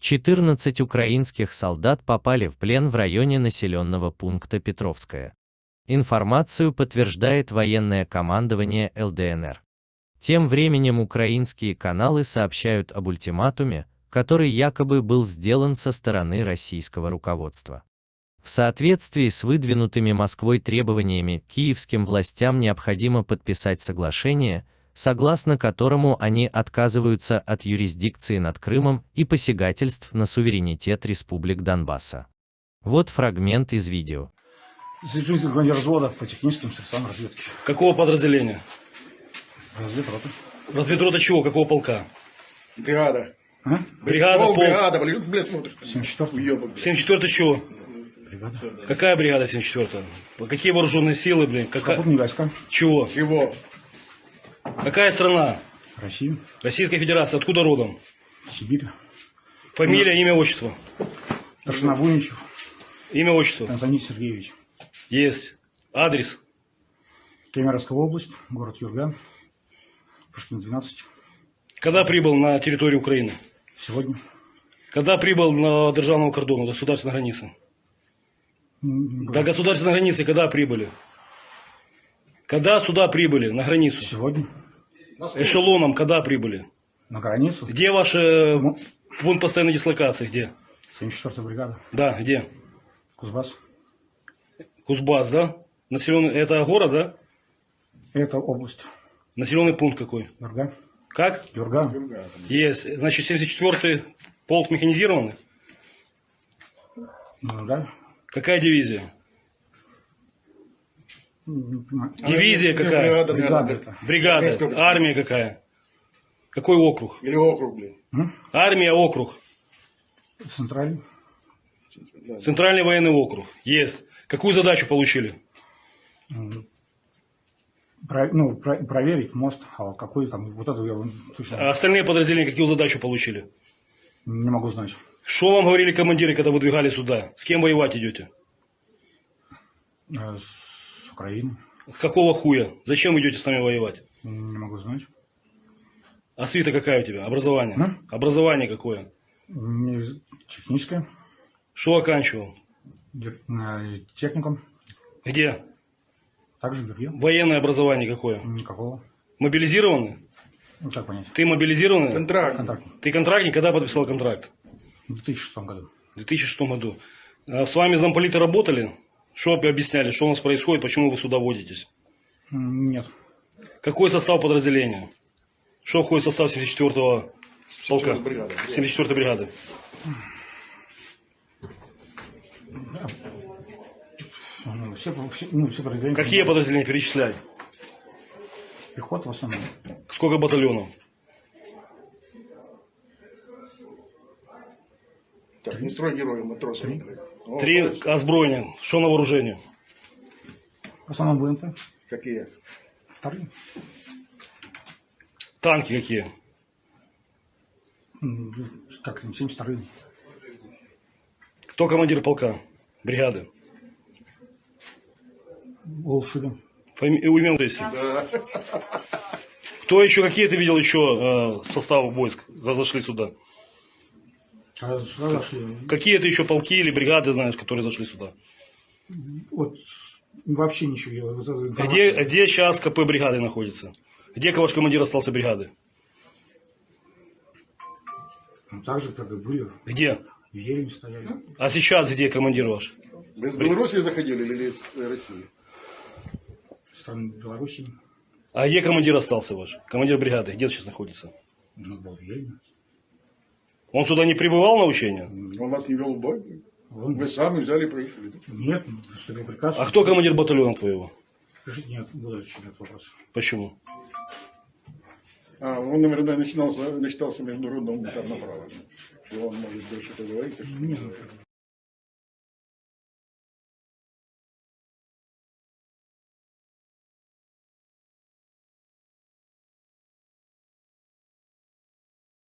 14 украинских солдат попали в плен в районе населенного пункта Петровская. Информацию подтверждает военное командование ЛДНР. Тем временем украинские каналы сообщают об ультиматуме, который якобы был сделан со стороны российского руководства. В соответствии с выдвинутыми Москвой требованиями, киевским властям необходимо подписать соглашение, согласно которому они отказываются от юрисдикции над Крымом и посягательств на суверенитет республик Донбасса. Вот фрагмент из видео. Командир взвода по техническим средствам разведки. Какого подразделения? Разведрота. Разведрота чего? Какого полка? Бригада. А? Бригада, Пол, полк. бригада, блин, блядь, смотришь. 74 Уебок, блядь. 74 чего? бригада. Какая бригада 74 Какие вооруженные силы, блин? Какая... Сухопутные войска. Чего? Чего? Какая страна? Россия. Российская Федерация. Откуда родом? Сибирь. Фамилия, имя, отчество. Старшина Буйничев. Имя, отчество. Антоний Сергеевич. Есть. Адрес. Кемеровская область. Город Юрга. Пушкин 12. Когда прибыл на территорию Украины? Сегодня. Когда прибыл на державного кордона, до государственной границы? До государственной границы когда прибыли? Когда сюда прибыли, на границу? Сегодня. Эшелоном когда прибыли? На границу. Где ваш э, пункт постоянной дислокации? Где? 74 бригада. Да, где? Кузбасс. Кузбасс, да? Населенный, это город, да? Это область. Населенный пункт какой? Юрга. Как? Юрга. Есть. Значит, 74-й полк механизированный? Юрга. Какая дивизия? Понимаю. Дивизия Ну, какая? Бригада, Бригада наверное, это. Бригада. Армия какая? Какой округ? Или округ, блин. М? Армия, округ. Центральный. Центральный военный округ. Есть. Какую задачу получили? Про- ну, про- проверить мост, а какой там, вот это я точно А остальные подразделения какую задачу получили? не могу знать. Что вам говорили командиры, когда выдвигали сюда? С кем воевать идете? Э, С Украины. С какого хуя? Зачем идете с нами воевать? Не могу знать. А свита какая у тебя? Образование? М? Образование какое? Не- Техническое. Что оканчивал? Э, Техникум. Где? Также Гюрье. Военное образование какое? Никакого. Мобилизированный? Ну, как понять. Ты мобилизированный? Контракт. Контракт. Ты контрактник? Когда подписал контракт? В 2006 году. В 2006 году. А С вами замполиты работали? Что объясняли? Что у нас происходит? Почему вы сюда водитесь? Нет. Какой состав подразделения? Что входит в состав 74-го полка? 74-й бригады. 74-й бригады. Ну, все, все, ну, все подразделения. Какие подразделения перечисляй? Пехота в основном. Сколько батальонов? Так, не строй героя, матроса. блядь. О, Три озброения. Что на вооружении? В основном БМП. Какие? Вторые. Танки какие? М, Как 72 Кто командир полка? Бригады. Волшебин. Фами... Имя отчество. Кто еще, какие ты видел еще э, составы войск за- зашли сюда? А сюда зашли. Какие ты еще полки или бригады знаешь, которые зашли сюда? Вот вообще ничего. Вот эту Где, информацию- где сейчас КП бригады находится? Где ваш командир остался бригады? Ну, Так же, как и были. Где? В Ельне стояли. А сейчас где командир ваш? Вы из Беларуси заходили или из России? Страны Беларуси. А где командир остался ваш? Командир бригады, где он сейчас находится? Ну, был в Ельне. Он сюда не прибывал на учения? Он вас не вел в бой? Вон. Вы сами взяли и проехали. да? Нет, поступил приказ. А кто командир батальона твоего? Нет, буду отвечать на этот вопрос. Почему? А, он, наверное, начинался, начитался международного гуманитарного права. Что он может больше это говорить. так что- Нет,